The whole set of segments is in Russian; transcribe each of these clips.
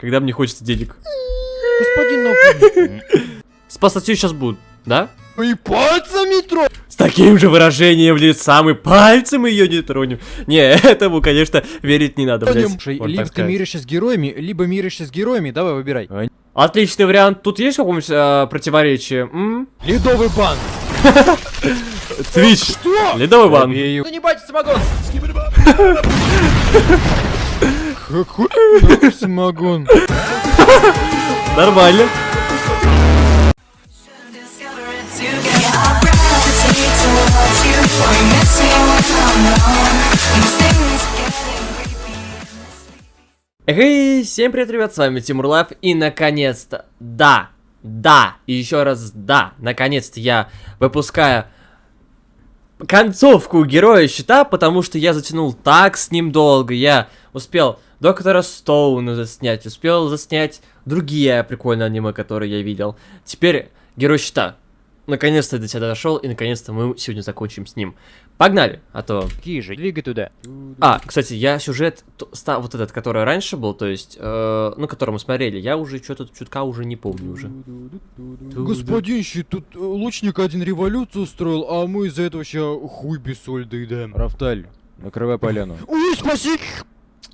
когда мне хочется денег. Господин Нафуня. Спасать ее сейчас будут, да? И пальцами тро... С таким же выражением лица мы пальцем ее не тронем. Не, этому, конечно, верить не надо, блядь. Слушай, Вот либо ты миришься с героями, либо миришься с героями, давай выбирай. Отличный вариант. Тут есть какое-нибудь э, противоречие? М? Ледовый бан. Твич. Что? Ледовый бан. Ну не бать самогон. Какой самогон? Нормально. Эй, всем привет, ребят, с вами Тимур Life, и наконец-то, да, да, и еще раз да, наконец-то я выпускаю концовку Героя Щита, потому что я затянул так с ним долго, я успел Доктора Стоуна заснять, успел заснять другие прикольные аниме, которые я видел. Теперь Герой Щита. Наконец-то я до тебя дошел, и наконец-то мы сегодня закончим с ним. Погнали, а то Какие же? Двигай туда. а, кстати, я сюжет, вот этот, который раньше был, то есть, э, ну, который мы смотрели, я уже что-то чутка уже не помню уже. Господин щит, тут э, лучник один революцию устроил, а мы из-за этого ща хуй без соль доедаем. Рафталь, накрывай поляну. Ой, спаси!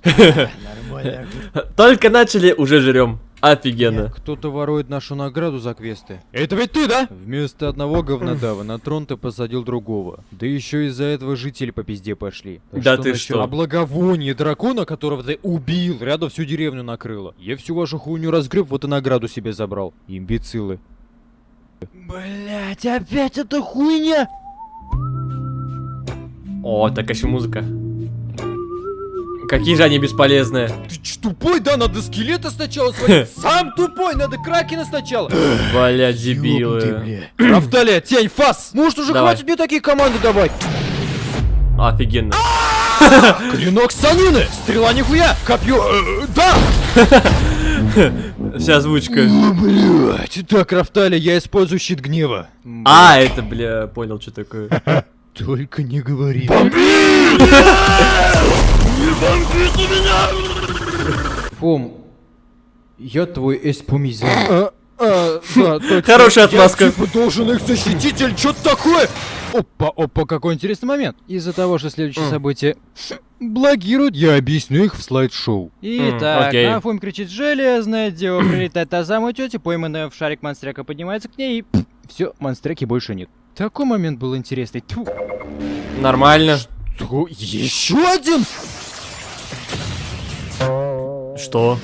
Нормально. Только начали, уже жрем. Офигенно. Кто-то ворует нашу награду за квесты. Это ведь ты, да? Вместо одного говнодава на трон ты посадил другого. Да еще из-за этого жители по пизде пошли. Так Да ты насчет- что? А благовоние дракона, которого ты убил, рядом всю деревню накрыло. Я всю вашу хуйню разгреб, вот и награду себе забрал. Имбецилы. Блять, опять эта хуйня! О, такая еще музыка. Какие же они бесполезные. Ты ч, тупой, да? Надо скелета сначала свалить. Сам тупой, надо кракена сначала. Бля, дебилы. Рафталия, тень, фас! Может уже Давай. хватит мне такие команды давать? Офигенно. Клинок санины! Стрела нихуя! Копье... э, да! Вся озвучка. О, блядь! Так, Рафтали, я использую щит гнева. А, это, бля, понял, что такое. Только не говори. Фом, я твой эспумизан. А, а, да, точно. Хорошая отмазка. Я типа должен их защитить или что-то такое? Опа, опа, какой интересный момент. Из-за того, что следующие М. события блогируют, я объясню их в слайд-шоу. Итак, на Фом кричит железное дева, прилетает та самая тетя, пойманная в шарик монстряка поднимается к ней и... Все, монстряки больше нет. Такой момент был интересный. Тьфу. Нормально. Тьфу, Еще один? Что?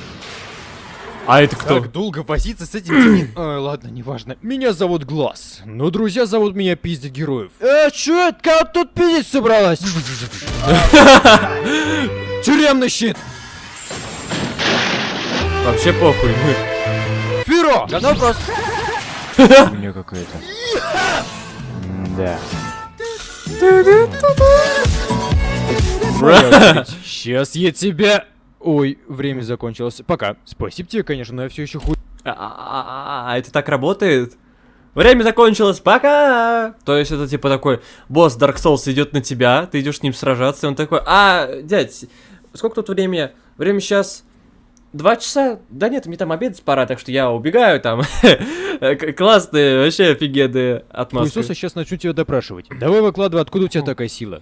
А это кто? Так долго возиться с этим Ой, ладно, неважно. Меня зовут Глаз, но друзья зовут меня Пиздить Героев. Э, чё это? Кого тут пиздить собралась? Тюремный щит! Вообще похуй. Фиро! Да вопрос. У меня какая-то. Да. Сейчас я тебя... Ой, время закончилось. Пока. Спасибо тебе, конечно, но я все еще хуй. А, а, а, а, это так работает? Время закончилось, пока! То есть это типа такой, босс Dark Souls идет на тебя, ты идешь с ним сражаться, и он такой, а, дядь, сколько тут времени? Время сейчас два часа? Да нет, мне там обедать пора, так что я убегаю там. Классные, вообще офигенные отмазки. Хуесоса сейчас начну тебя допрашивать. Давай выкладывай, откуда у тебя такая сила.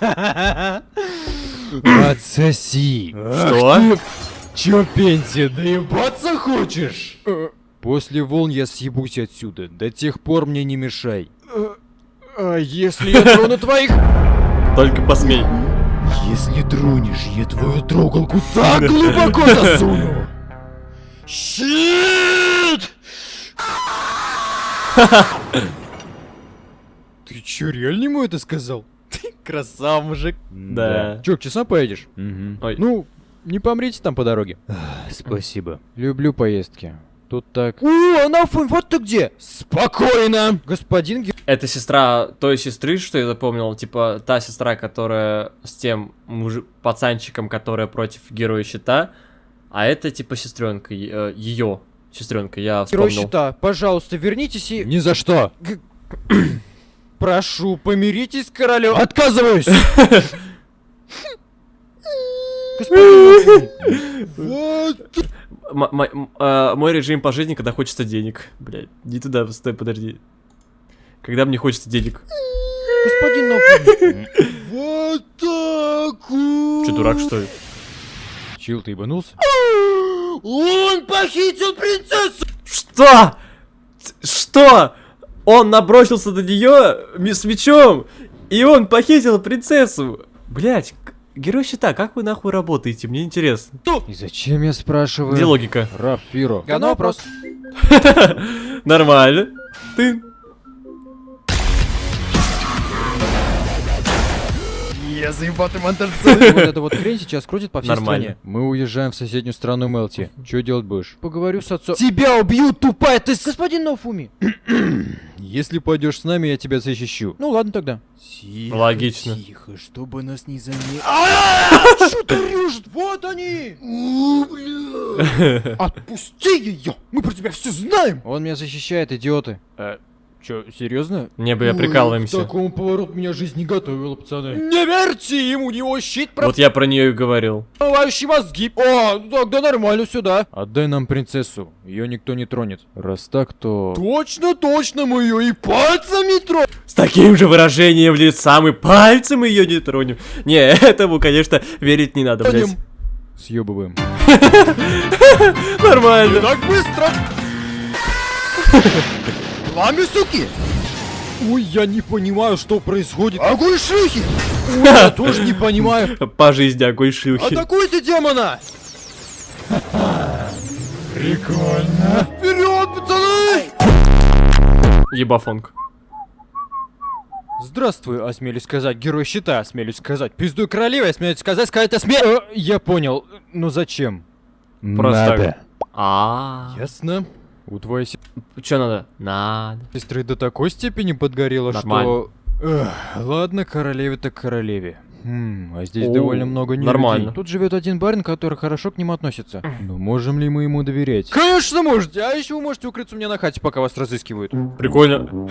Отсоси. Что? Чё, пенсия, доебаться хочешь? После волн я съебусь отсюда. До тех пор мне не мешай. А если я трону твоих... Только посмей. Если тронешь, я твою трогалку так глубоко засуну. Щит! Ты чё, реально ему это сказал? Красава, мужик. Да. Чё, к часам поедешь? Ой. Ну, не помрите там по дороге. Спасибо. Люблю поездки. Тут так... О, Анафон, вот ты где! Спокойно! Господин Ге- Это сестра той сестры, что я запомнил, типа та сестра, которая с тем мужи- пацанчиком, которая против героя щита, а это типа сестренка, ее сестренка, я Герой вспомнил. щита, пожалуйста, вернитесь и... Ни за что! Прошу, помиритесь с королем. Отказываюсь! А, мой режим по жизни, когда хочется денег. Блядь, не туда, стой, подожди. Когда мне хочется денег. Господин. Вот так Че, дурак, что ли? Чил, ты ебанулся? Он похитил принцессу! Что? Что? Он набросился на нее с мечом, и он похитил принцессу. Блять, герой щита, как вы нахуй работаете? Мне интересно. И зачем я спрашиваю? Где логика? Раф Фиро. Говно вопрос. Нормально. Ты. Я заебатый монтаж Вот эта вот хрень сейчас крутит по всей Нормально. стране. Мы уезжаем в соседнюю страну Мелти. Что делать будешь? Поговорю с отцом. Тебя убьют, тупая ты! Господин Нафуми! Если пойдешь с нами, я тебя защищу. Ну ладно тогда. Тихо, Логично. Тихо, чтобы нас не заметили. Что ты режет? Вот они! Отпусти ее! Мы про тебя все знаем! Он меня защищает, идиоты. Чё, серьезно? Не бы я Ой, прикалываемся. К такому повороту меня жизнь не готовила, пацаны. Не верьте ему, у него щит Вот я про нее и говорил. промывающий мозги. О, тогда нормально сюда. Отдай нам принцессу, ее никто не тронет. Раз так, то... Точно, точно, мы ее и пальцами тронем. С таким же выражением лица мы пальцем ее не тронем. Не, этому, конечно, верить не надо, блядь. Съебываем. Нормально. Так быстро! Пламя, суки! Ой, я не понимаю, что происходит. Огонь шлюхи! Ой, я тоже не понимаю. По жизни огонь шлюхи. Атакуйте демона! Прикольно. Вперед, пацаны! Ебафонг. Здравствуй, осмелюсь сказать, герой щита, осмелюсь сказать, пиздуй королеве, осмелюсь сказать, сказать осмелюсь... Э, я понял, но зачем? Просто так. А. Ясно. У твоей Че надо? Надо. сестры до такой степени подгорело, Нормально. что... Эх, ладно, королеве так королеве. Хм, а здесь О, довольно много не нормально. Тут живет один барин, который хорошо к нему относится. Но можем ли мы ему доверять? Конечно можете, а еще вы можете укрыться у меня на хате, пока вас разыскивают. Прикольно.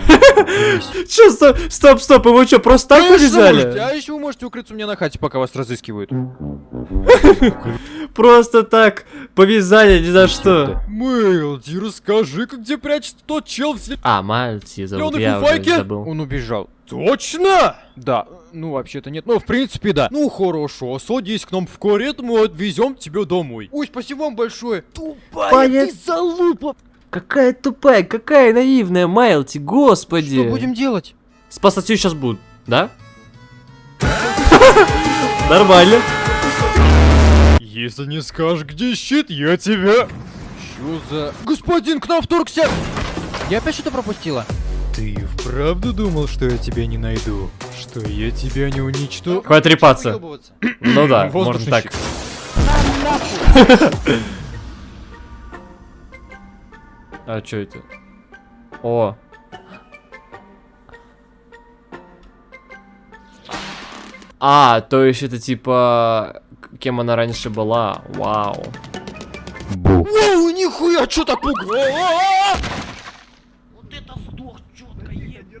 Че, стоп, стоп, стоп, его что, просто так повязали? а еще вы можете укрыться у меня на хате, пока вас разыскивают. Просто так повязали ни за что. Мэлди, расскажи-ка, где прячется тот чел в А, Мальти зовут, я забыл. Он убежал. Точно? Да. Ну, вообще-то нет. Ну, в принципе, да. Ну, хорошо. Садись к нам в карету, мы отвезем тебя домой. Ой, спасибо вам большое. Тупая Понят- ты залупа. Какая тупая, какая наивная Майлти, господи. Что будем делать? Спасать ее сейчас будут, да? Нормально. Если не скажешь, где щит, я тебя... Чё за... Господин, к нам вторгся! Я опять что-то пропустила? Ты вправду думал, что я тебя не найду? Что я тебя не уничтожу? Хватит трепаться. Ну да, можно так. А что это? О. А, то есть это типа... Кем она раньше была? Вау. Воу, нихуя, чё так пугало?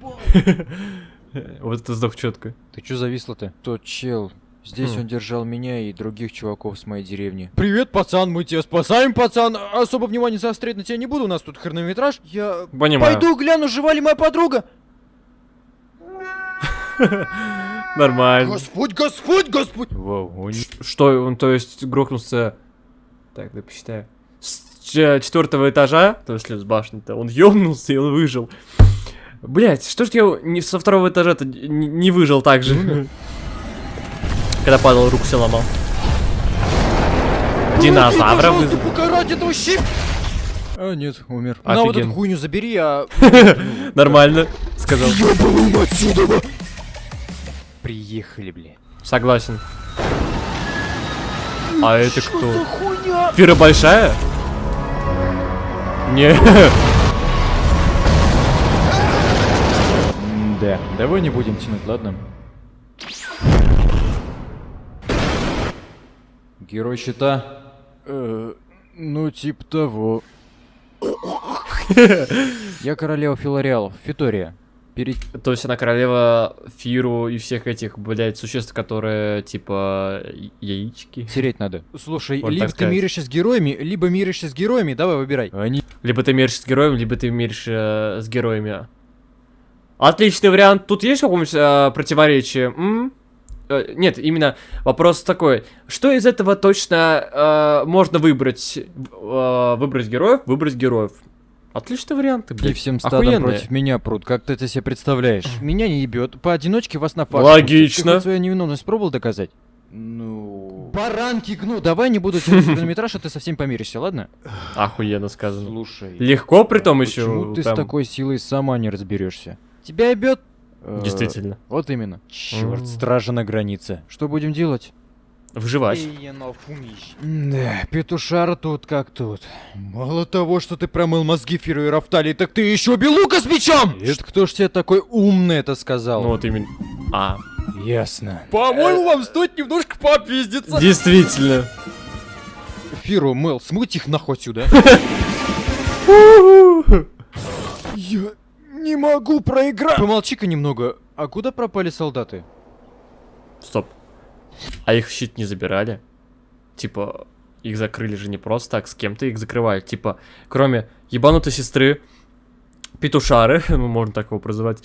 Вот это сдох четко. Ты чё зависла-то? Тот чел. Здесь Хм. он держал меня и других чуваков с моей деревни. Привет, пацан, мы тебя спасаем, пацан. Особо внимание заострять на тебя не буду, у нас тут хронометраж. Я Понимаю. пойду гляну, жива ли моя подруга. Нормально. Господь, Господь, Господь. Вау, он... Что, он, то есть, грохнулся... Так, да посчитаю. С четвертого этажа, то есть с башни-то, он ёбнулся и он выжил. Блять, что ж я не со второго этажа-то не, не выжил так же? Когда падал, руку себе ломал. Динозавра этого щип. А, нет, умер. На вот эту хуйню забери, а... Нормально, сказал. Отсюда! Приехали, бля. Согласен. А это Что кто? Фира большая? Не. Да, давай не будем тянуть, ладно? Герой щита? Э, ну, типа того. Я королева Филариалов, Фитория. перед... То есть она королева Фиру и всех этих, блядь, существ, которые, типа, яички. Тереть надо. Слушай, Можно либо ты сказать. миришься с героями, либо миришься с героями, давай выбирай. Они... Либо ты миришься с героем, либо ты миришься с героями. Отличный вариант. Тут есть какое-нибудь э, противоречие? М? Э, Нет, именно вопрос такой. Что из этого точно э, можно выбрать? Э, выбрать героев, выбрать героев. Отличный вариант, И блядь. всем стадом Охуенные. против меня прут, как ты это себе представляешь? Меня не ебет, поодиночке вас на факт. Логично. Ты хоть свою невиновность пробовал доказать? Ну... Баранки гну, давай не буду тянуть хронометраж, а ты совсем помиришься, ладно? Охуенно сказано. Слушай. Легко, при том еще. Почему ты с такой силой сама не разберешься? Тебя ебет? Э, Действительно. Вот именно. Черт, стража на границе. Что будем делать? Выживать. Да, петушара тут как тут. Мало того, что ты промыл мозги Фиру и Рафталии, так ты еще белука с мечом! Это кто ж тебе такой умный это сказал? Ну вот именно. А, Ясно. По-моему, вам стоит немножко попиздиться. действительно. Фиру, Мэл, смыть их нахуй отсюда. Я не могу проиграть! Помолчи-ка немного. А куда пропали солдаты? Стоп. А их щит не забирали? Типа, их закрыли же не просто так, с кем-то их закрывали. Типа, кроме ебанутой сестры, петушары, ну, можно так его прозывать.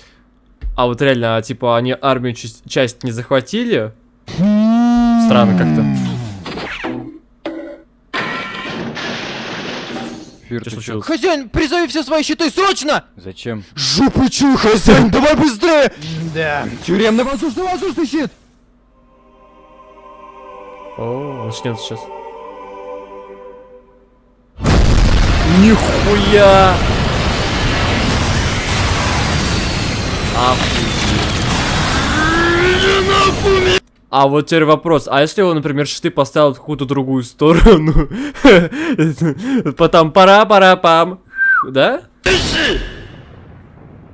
А вот реально, а, типа, они армию часть не захватили? Странно как-то. Фир, Что случилось? Хозяин, призови все свои щиты срочно! Зачем? Жопу чуй, хозяин, давай быстрее! Да. Тюремный воздушный воздушный щит! О, начнется сейчас. Нихуя! Охуеть. А вот теперь вопрос, а если он, например, щиты поставил в какую-то другую сторону? Потом пара-пара-пам. Да? Вы,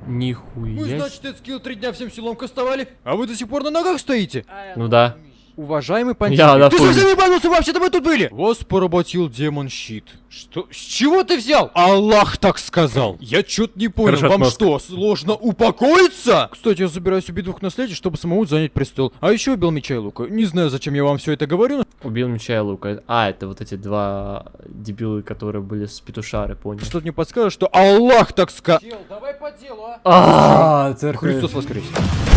Нихуя. значит, этот скилл три дня всем силом кастовали, а вы до сих пор на ногах стоите? Ну да. Уважаемый пантик, Я на ты совсем ебанулся, вообще-то мы тут были! Вас поработил демон щит. Что? С чего ты взял? Аллах так сказал. Я чё-то не понял, Хорошо, вам отмазка. что, сложно упокоиться? Кстати, я собираюсь убить двух наследий, чтобы самому занять престол. А еще убил меча и лука. Не знаю, зачем я вам все это говорю, но Убил меча и лука. А, это вот эти два дебилы, которые были с петушары, понял. что-то мне подскажет, что Аллах так сказал. Чел, давай по делу, а? А, церковь. Христос воскрес.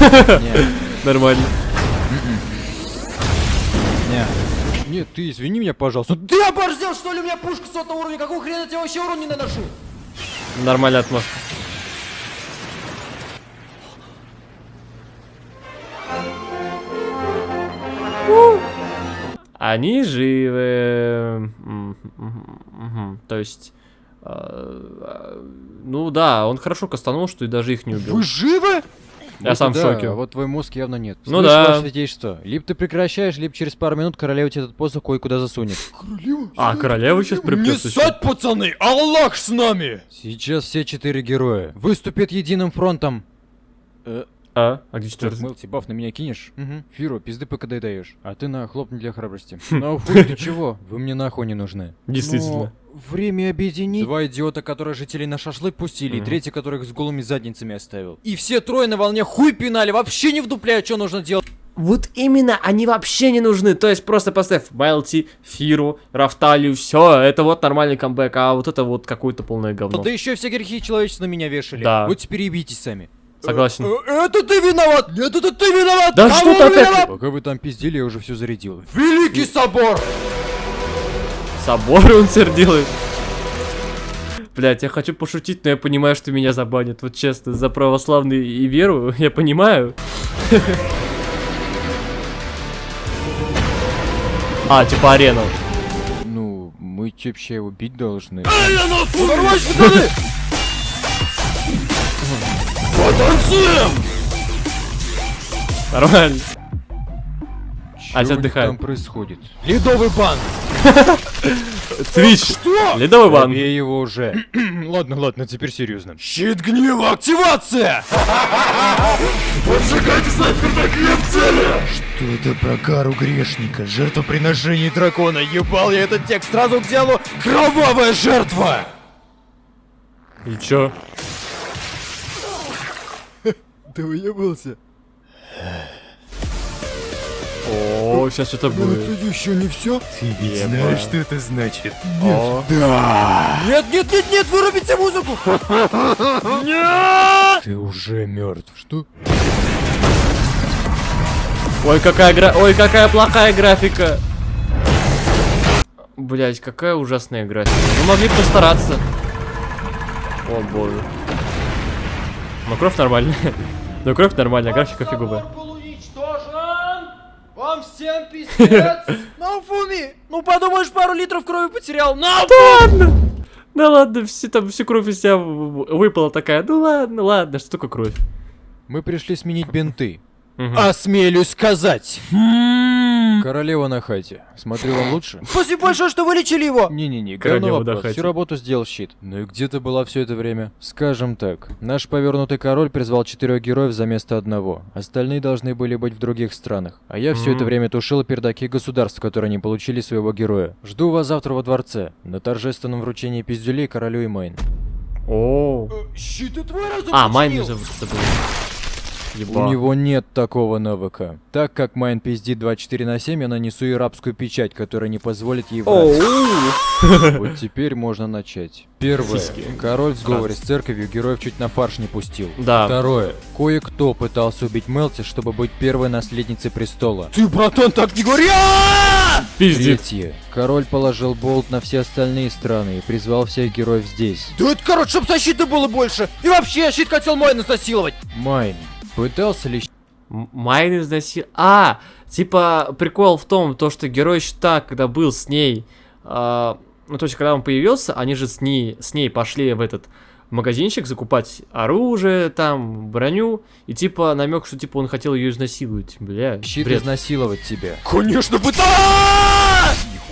Нормально. Нет, ты извини меня, пожалуйста. Ты оборзел, что ли? У меня пушка сотого уровня. Какого хрена я тебе вообще урон не наношу? Нормальная отмазка. Они живы. То есть... э, э, Ну да, он хорошо кастанул, что и даже их не убил. Вы живы? Я Вот сам в шоке. вот твой мозг явно нет. Ну Слышь, да. ваше святейшество, либо ты прекращаешь, либо через пару минут королева тебе этот посох кое-куда засунет. А, королева сейчас Не приплется. ссать, пацаны! Аллах с нами! Сейчас все четыре героя выступят единым фронтом. Э, А, а где четвертый? Мелти, баф на меня кинешь? Угу. Фиру, пизды пока даешь. А ты на хлопни для храбрости. Ну фу, ты чего? Вы мне нахуй не нужны. Действительно. Но время объединить. Два идиота, которые жителей на шашлык пустили, и третий, которых с голыми задницами оставил. И все трое на волне хуй пинали, вообще не вдупляют, что нужно делать. Вот именно, они вообще не нужны. То есть просто поставь Майлти, Фиру, Рафталию, все, это вот нормальный камбэк, а вот это вот какое-то полное говно. Да еще все грехи человечества на меня вешали. Да. Вот теперь ебитесь сами. Согласен. Э, Это ты виноват! Нет, это ты виноват! Да Кому что ты опять-? Пока вы там пиздили, я уже все зарядил. Великий собор! Собор он делает. Блять, я хочу пошутить, но я понимаю, что меня забанят. Вот честно, за православный и веру, я понимаю. А, типа арену. Ну, мы вообще его бить должны. Подорвать, пацаны! Потанцуем! Нормально. А тебя них отдыхает. там происходит? Ледовый бан! Твич. Что? Ледовый бан. Побей его уже. ладно, ладно, теперь серьезно. Щит гнева, активация! Поджигайте снайперный клеп цели! Что это про кару грешника? Жертвоприношение дракона. Ебал я этот текст сразу к делу. Кровавая жертва! И чё? Ты выебался? О, сейчас что-то будет. еще не все? Ты ведь знаешь, что это значит? О, Нет, нет, нет, нет, вырубите музыку! Нет! Ты уже мертв. Что? Ой, какая гра... Ой, какая плохая графика. Блять, какая ужасная графика. Ну могли постараться. О боже. Ну кровь нормальная. Ну кровь нормальная, графика фиговая. Вам всем пиздец! Ну, Фуми! Ну, подумаешь, пару литров крови потерял! Ну, ладно. Да ладно, все, там всю кровь из тебя выпала такая. Ну ладно, ладно, что такое кровь? Мы пришли сменить бинты. Мгм. Осмелюсь сказать. Королева на хате. Смотрю, вам лучше? Спасибо большое, что вылечили его! Не-не-не, Королева на хате. Всю работу сделал щит. Ну и где ты была все это время? Скажем так, наш повернутый король призвал четырех героев за место одного. Остальные должны были быть в других странах. А я все это время тушил пердаки государств, которые не получили своего героя. Жду вас завтра во дворце. На торжественном вручении пиздюлей королю и Майн. О. Щит и твой разум А, Майн починил. Забыл. У Еба. него нет такого навыка. Так как Майн пиздит 24 на 7, я нанесу ей рабскую печать, которая не позволит ей врать. Вот теперь можно начать. Первое. Король в сговоре с церковью героев чуть на фарш не пустил. Да. Второе. Кое-кто пытался убить Мелти, чтобы быть первой наследницей престола. Ты, братан, так не говори! А! Пиздит. Третье. Король положил болт на все остальные страны и призвал всех героев здесь. Да это, короче, чтоб защиты было больше! И вообще, щит хотел мой насиловать! Майн. Пытался ли Майн изнасил... А, типа, прикол в том, то, что герой щита, когда был с ней... а, ну, то есть, когда он появился, они же с ней, с ней пошли в этот магазинчик закупать оружие, там, броню, и типа намек, что типа он хотел ее изнасиловать. Бля, щит бред. изнасиловать тебя? Конечно, пытал!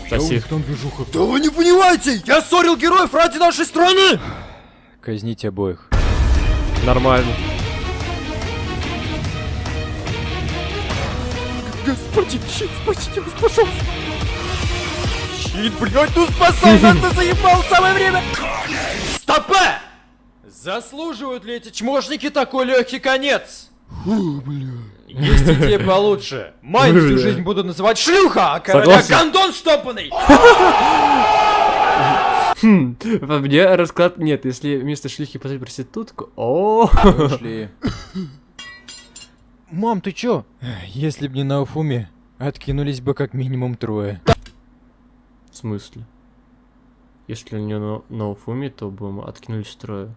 Соси. там движуха. Да вы не понимаете! Я ссорил героев ради нашей страны! Казнить обоих. Нормально. Господин, щит, спасите вас, пожалуйста! Щит, блядь, ну спасай нас, ты заебал самое время! Стопе! Заслуживают ли эти чмошники такой легкий конец? Есть идея получше. Майн всю Бля. жизнь буду называть шлюха, а короля гондон штопанный! Хм, по мне расклад нет, если вместо шлюхи поставить проститутку... О, Пошли. Мам, ты чё? Если б не на Уфуме, откинулись бы как минимум трое. В смысле? Если у нее на, на Уфуме, то бы мы откинулись трое.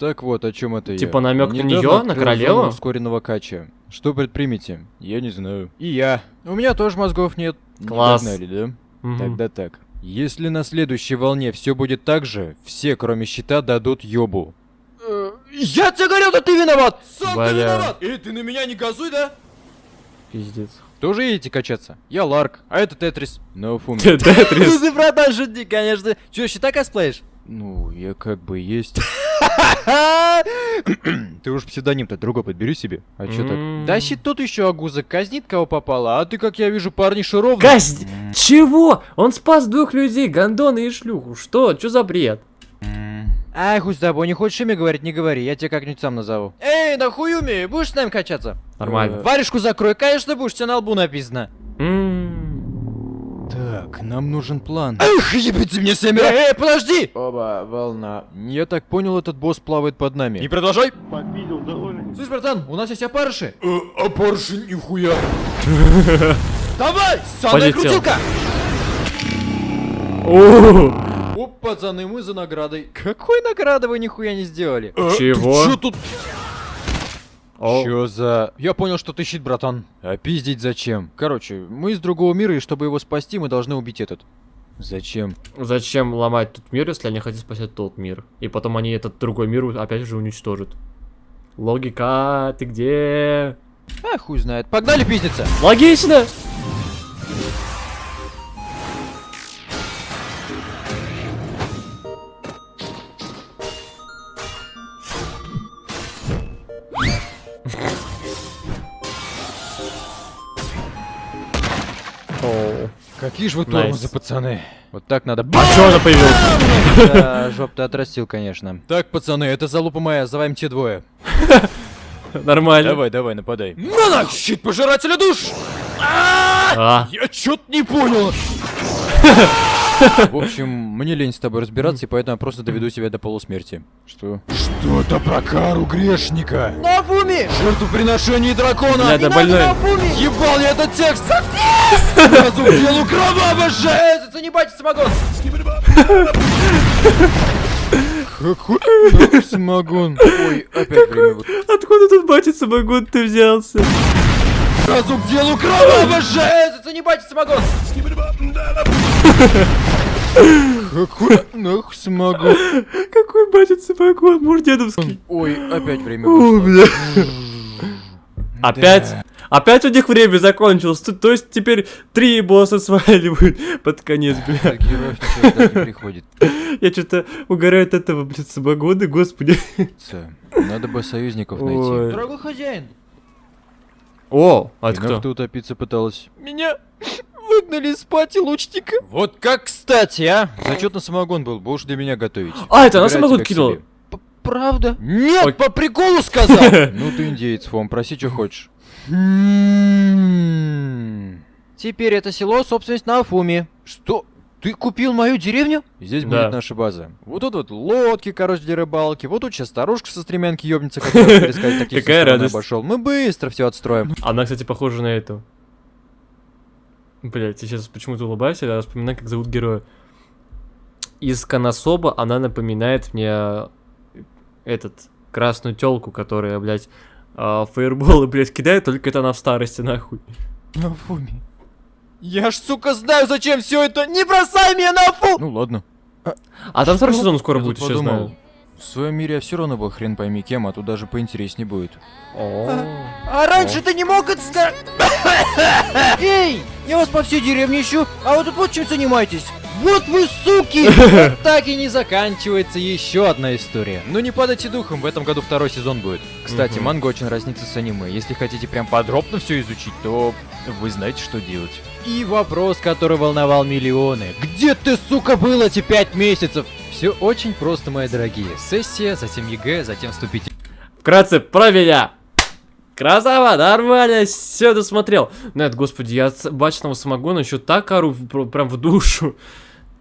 Так вот, о чем это Типа я. намек на неё, на королеву? ускоренного кача. Что предпримете? Я не знаю. И я. У меня тоже мозгов нет. Не Класс. догнали, да? Мгм. Тогда так. Если на следующей волне все будет так же, все, кроме щита, дадут ёбу. Я тебе говорил, да ты виноват! Сам ты Бля. виноват! Эй, ты на меня не газуй, да? Пиздец. Тоже едете качаться? Я Ларк, а это Тетрис. На Уфуме. Тетрис. ты, братан, шутник, конечно. Че, щита косплеишь? Ну, я как бы есть. Ты уж псевдоним-то другой подбери себе. А чё так? Да щит тут еще агуза казнит кого попало, а ты, как я вижу, парни ровно. Казнь! Чего? Он спас двух людей, гондона и шлюху. Что? Что за бред? Ай, хуй с тобой, не хочешь имя говорить, не говори, я тебя как-нибудь сам назову. Эй, да хуюми, будешь с нами качаться? Нормально. Варежку закрой, конечно будешь, тебе на лбу написано. Так, нам нужен план. Эх, ебите мне семеро! Эй, подожди! Оба, волна. Я так понял, этот босс плавает под нами. Не продолжай. Слышь, братан, у нас есть опарыши. Опарши нихуя. Давай, самая крутилка! Оп, пацаны, мы за наградой. Какой награды вы нихуя не сделали? Чего? Чё тут? О, Чё за... Я понял, что ты щит, братан. А пиздить зачем? Короче, мы из другого мира, и чтобы его спасти, мы должны убить этот. Зачем? Зачем ломать тут мир, если они хотят спасти тот мир? И потом они этот другой мир опять же уничтожат. Логика, ты где? А, хуй знает. Погнали пиздиться! Логично! Какие же вы тормозы, пацаны. Вот так надо... А чё она появилась? Да, жоп ты отрастил, конечно. Так, пацаны, это залупа моя, называем те двое. Нормально. Давай, давай, нападай. На нах, щит пожирателя душ! А, Я чё-то не понял. В общем, мне лень с тобой разбираться, и поэтому я просто доведу себя до полусмерти. Что? Что-то про кару грешника. На фуми! Жертвоприношение дракона! бля, да больной. Ебал я этот текст! Сразу делу кроваво же! Зацени батя самогон! Какой самогон? Ой, опять вот. откуда тут батя самогон ты взялся? Сразу к делу кроваво же! Э, Зацени батя самогон! Какой нахуй самогон? Какой батя самогон? Муж дедовский. Ой, опять время О, бля. Опять? Опять у них время закончилось. То, то есть теперь три босса сваливают под конец, бля. Так, героев не приходит. Я что-то угораю от этого, блядь, самогона, господи. Надо бы союзников найти. Ой. Дорогой хозяин, О, а И это кто? ты утопиться пыталась? меня выгнали из пати лучника. Вот как кстати, а? Зачет на самогон был, будешь для меня готовить. А, это она Забирай самогон кинула? Правда? Ой. Нет, по приколу сказал! Ну ты индеец, Фом, проси, что хочешь. Теперь это село собственность на Афуме. Что? Ты купил мою деревню? Здесь Да. будет наша база. Вот тут вот лодки, короче, для рыбалки. Вот тут сейчас старушка со стремянки ёбнется, которая перескать таких Какая радость. обошел. Мы быстро все отстроим. Она, кстати, похожа на эту. Блять, я сейчас почему-то улыбаюсь, я вспоминаю, как зовут героя. Из Конособа она напоминает мне э, этот, красную телку, которая, блядь, а, фаерболы, блядь, кидает, только это она в старости, нахуй. На Афуме. Я ж, сука, знаю, зачем все это! Не бросай меня на Афу! Ну ладно. А там второй сезон скоро Я будет, еще подумал, знаю. В своем мире я все равно был хрен пойми кем, а тут даже поинтереснее будет. О. А раньше ты не мог сказать? Эй, я вас по всей деревне ищу, а вы тут вот чем занимаетесь? Вот вы суки! Вот так и не заканчивается еще одна история. Но не падайте духом, в этом году второй сезон будет. Кстати, манга очень разнится с аниме. Если хотите прям подробно все изучить, то вы знаете, что делать. И вопрос, который волновал миллионы. Где ты, сука, был эти пять месяцев? Все очень просто, мои дорогие. Сессия, затем ЕГЭ, затем вступительный. Вкратце, про меня. Красава, нормально, все досмотрел. Нет, господи, я от бачного самогона еще так ору прям в душу.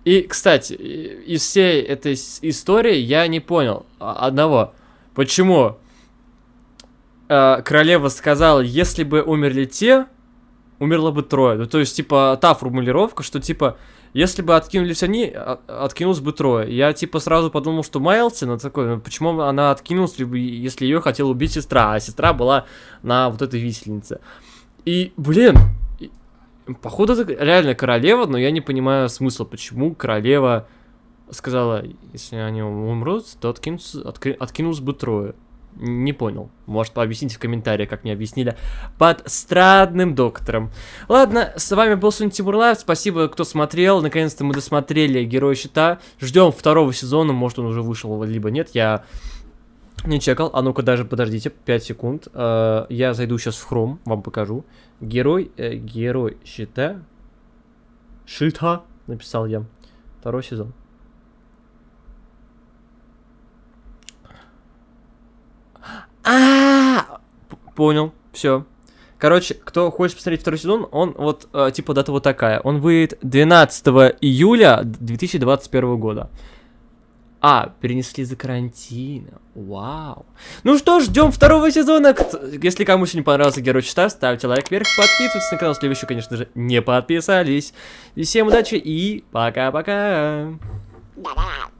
И, кстати, из всей этой истории я не понял а, одного. Почему э, королева сказала, если бы умерли те, умерло бы трое. Ну, то есть, типа, та формулировка, что, типа, если бы откинулись они, а- откинулось бы трое. Я, типа, сразу подумал, что Майлси, ну, такой, ну, почему она откинулась, если ее хотела убить сестра, а сестра была на вот этой висельнице. И, блин, походу, это реально королева, но я не понимаю смысла, почему королева сказала, если они умрут, то откинутся, отки- откинулось бы трое. Не понял. Может, объясните в комментариях, как мне объяснили. Под странным доктором. Ладно, с вами был сегодня Тимур Лайв. Спасибо, кто смотрел. Наконец-то мы досмотрели Героя Щита. Ждем второго сезона. Может, он уже вышел, либо нет. Я не чекал. А ну-ка, даже подождите. 5 секунд. Э, Я зайду сейчас в Chrome, вам покажу. Герой, э, Герой Щита. Щита, написал я. Второй сезон. А, понял, все. Короче, кто хочет посмотреть второй сезон, он вот, э, типа, дата вот такая. Он выйдет 12 июля 2021 года. А, перенесли из-за карантина. Вау. Ну что ждем второго сезона. Если кому сегодня понравился Герой Чита, ставьте лайк вверх, подписывайтесь на канал, если вы еще, конечно же, не подписались. И всем удачи и пока-пока. Да-да.